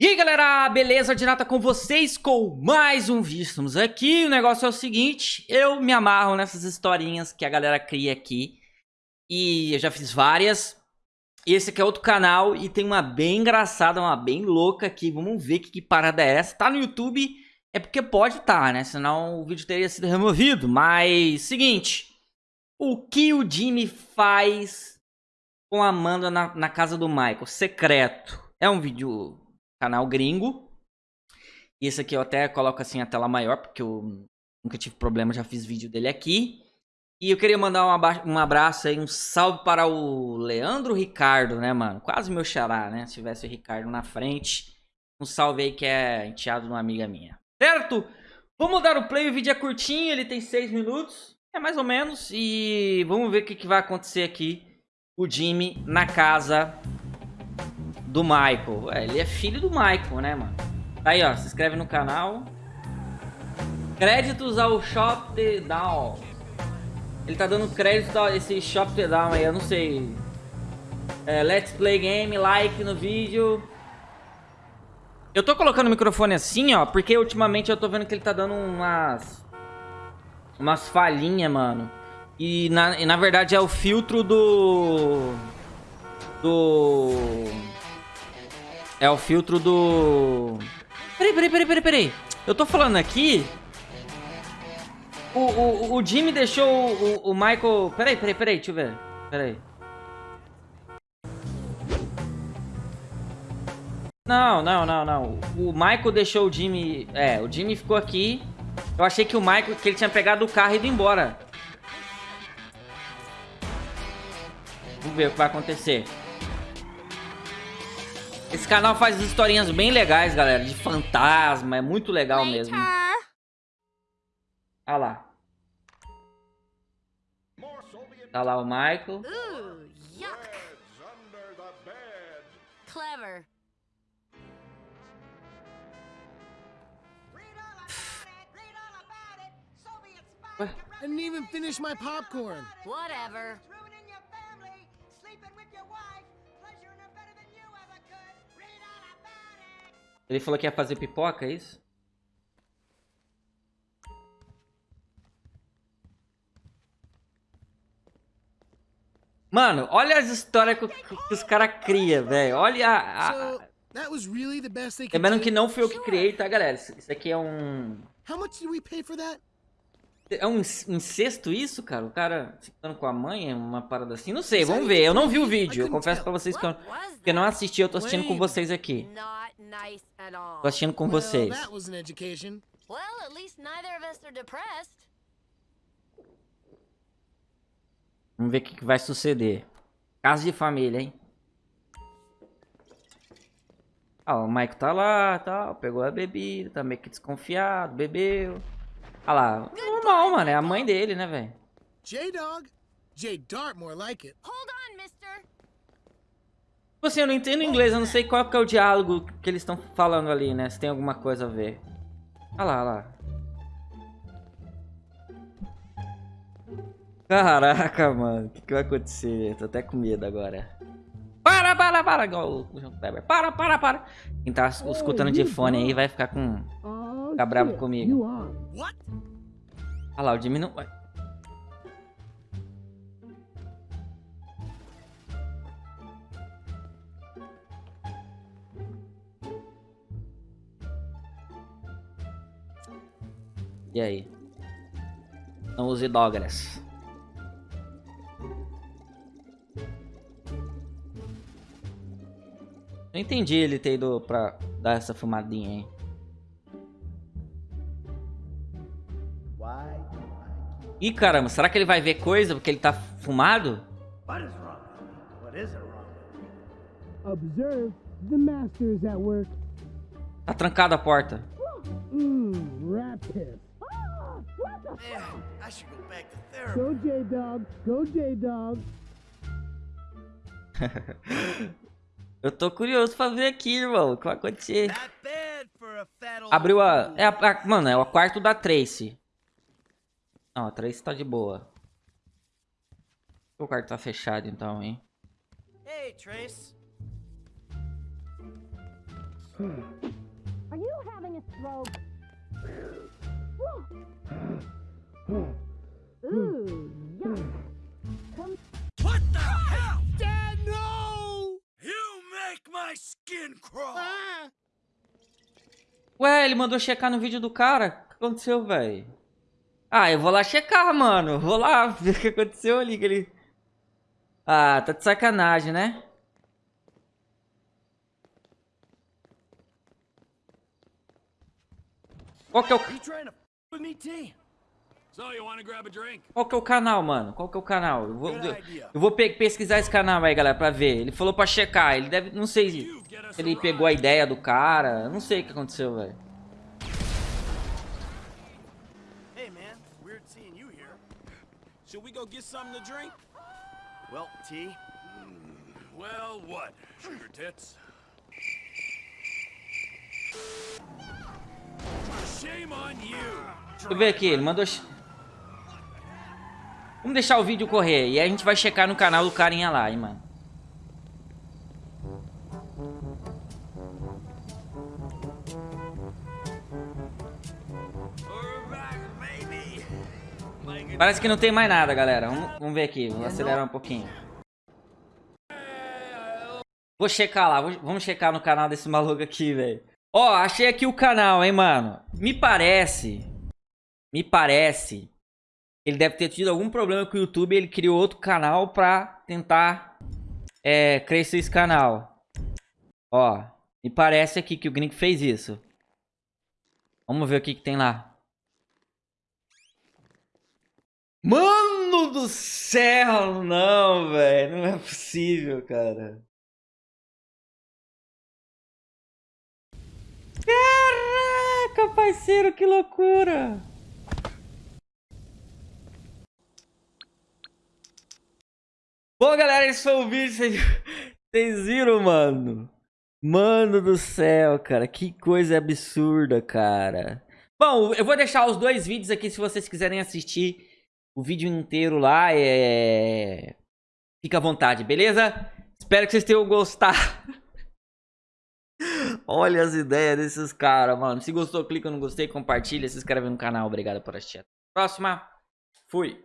E aí galera, beleza? Dinata com vocês com mais um vídeo. Aqui, o negócio é o seguinte, eu me amarro nessas historinhas que a galera cria aqui. E eu já fiz várias. E esse aqui é outro canal e tem uma bem engraçada, uma bem louca aqui. Vamos ver que, que parada é essa. Tá no YouTube, é porque pode estar, tá, né? Senão o vídeo teria sido removido. Mas, seguinte, o que o Jimmy faz com a Amanda na, na casa do Michael? Secreto. É um vídeo canal gringo. E esse aqui eu até coloco assim a tela maior, porque eu nunca tive problema, já fiz vídeo dele aqui. E eu queria mandar um, abraço aí, um salve para o Leandro Ricardo, né, mano? Quase meu xará, né? Se tivesse o Ricardo na frente. Um salve aí que é enteado de uma amiga minha. Certo? Vamos dar o play, o vídeo é curtinho, ele tem 6 minutos. É mais ou menos. E vamos ver o que, que vai acontecer aqui. O Jimmy na casa do Michael. É, ele é filho do Michael, né, mano? Tá aí, ó. Se inscreve no canal. Créditos ao Shop the Down. Ele tá dando crédito a esse Shop the Down aí, eu não sei. É, let's play game, like no vídeo. Eu tô colocando o microfone assim, ó, porque ultimamente eu tô vendo que ele tá dando umas... Umas falhinhas, mano. E na, e na verdade é o filtro do... Do... É o filtro do... Peraí, peraí, peraí, peraí, peraí. Eu tô falando aqui... O, o, o Jimmy deixou o, o Michael... Peraí, peraí, peraí, deixa eu ver. Peraí. Não, não, não, não. O Michael deixou o Jimmy... É, o Jimmy ficou aqui. Eu achei que o Michael... Que ele tinha pegado o carro e ido embora. Vamos ver o que vai acontecer. Esse canal faz historinhas bem legais, galera. De fantasma. É muito legal mesmo. Olha lá. Tá lá o Michael. Ooh, yuck. Clever. I didn't even finish my popcorn. Whatever. Ele falou que ia fazer pipoca, é isso? Mano, olha as histórias que, que os caras criam, velho. Olha a... a... Lembrando que não fui eu que criei, tá, galera? Isso aqui é um... How much did we pay for that? É um incesto isso, cara? O cara ficando com a mãe, uma parada assim? Não sei, vamos ver. Eu não vi o vídeo. Eu confesso pra vocês que eu, que eu não assisti. Eu tô assistindo com vocês aqui. Tô assistindo com vocês. Vamos ver o que vai suceder. Casa de família, hein? Ah, o Mike tá lá, tal, pegou a bebida, tá meio que desconfiado, bebeu. Olha lá, normal, mano. É a mãe dele, né, velho? J-Dog? J-Dart more like it. Hold on, mister. Tipo assim, eu não entendo inglês, eu não sei qual que é o diálogo que eles estão falando ali, né? Se tem alguma coisa a ver. Olha lá, olha lá. Caraca, mano. O que, que vai acontecer? Tô até com medo agora. Para, para, para. Igual o João Kleber. Para, para, para. Quem tá escutando de fone aí vai ficar com... Ficar bravo comigo. Olha lá, o Jimmy não... E aí? Não use Douglas. Não entendi ele ter ido pra dar essa fumadinha aí. Ih, caramba, será que ele vai ver coisa porque ele tá fumado? Observe, the master is at work. Tá trancada a porta. Hum, rat piss. Go J-Dog, go J-Dog. Eu tô curioso pra ver aqui, irmão. O que vai acontecer? Abriu a... É a, a... Mano, é o quarto da Tracy. Não, a Trace tá de boa. O quarto tá fechado então, hein? Hey, Trace. Are you having a stroke? Ooh, yuck. What the hell? Dad, no! You make my skin crawl. Ah! Ué, ele mandou checar no vídeo do cara. O que aconteceu, velho? Ah, eu vou lá checar, mano. Vou lá ver o que aconteceu ali. Que ele... Ah, tá de sacanagem, né? Qual que é o, qual que é o canal, mano? Qual que é o canal? Eu vou, eu, vou pe- pesquisar esse canal aí, galera, pra ver. Ele falou pra checar. Ele deve... Não sei se ele pegou a ideia do cara. Não sei o que aconteceu, velho. Hey, man. Weird seeing you here. Should we go get something to drink? Well, T. Well, what? Sugar tits. Shame on you. Deixa eu ver aqui, ele mandou... Vamos deixar o vídeo correr e aí a gente vai checar no canal do carinha lá, hein, mano. Parece que não tem mais nada, galera. Vamos, vamos ver aqui, vou acelerar um pouquinho. Vou checar lá, vou- vamos checar no canal desse maluco aqui, velho. Ó, achei aqui o canal, hein, mano. Me parece, me parece, ele deve ter tido algum problema com o YouTube ele criou outro canal pra tentar é, crescer esse canal. Ó, me parece aqui que o Gringo fez isso. Vamos ver o que, que tem lá. Mano do céu, não, velho. Não é possível, cara. Caraca, parceiro, que loucura. Bom, galera, esse foi o vídeo. Vocês, viram, mano? Mano do céu, cara. Que coisa absurda, cara. Bom, eu vou deixar os dois vídeos aqui se vocês quiserem assistir o vídeo inteiro lá. É... Fica à vontade, beleza? Espero que vocês tenham gostado. Olha as ideias desses caras, mano. Se gostou, clica no gostei, compartilha, se inscreve no canal. Obrigado por assistir. Até a Próxima. Fui.